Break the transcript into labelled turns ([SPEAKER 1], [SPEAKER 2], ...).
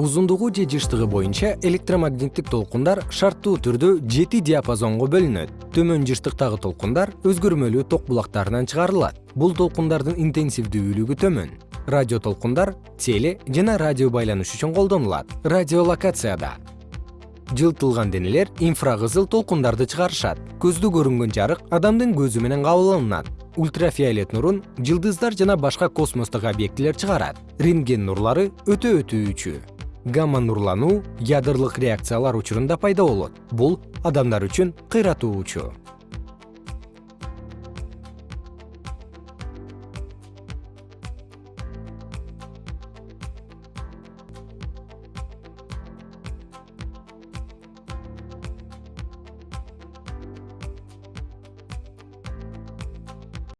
[SPEAKER 1] узундугу же жыштыгы боюнча электромагниттик толкундар шарттуу түрдө жети диапазонго бөлүнөт. Төмөн жыштыктагы толкундар өзгөрмөлүү ток булактарынан чыгарылат. Бул толкундардын интенсивдүүлүгү төмөн. Радио толкундар теле жана радио байланыш үчүн колдонулат. Радиолокацияда жылтылган денелер инфракызыл толкундарды чыгарышат. Көздө көрүнгөн жарык адамдын көзү менен кабыл алынат ультрафиолет нурун жылдыздар жана башка космостук объектилер чыгарат. Рентген нурлары өтө өтүүчү гамма нурлануу ядрлык реакциялар учурунда пайда болот. Бул адамдар үчүн кыйратуучу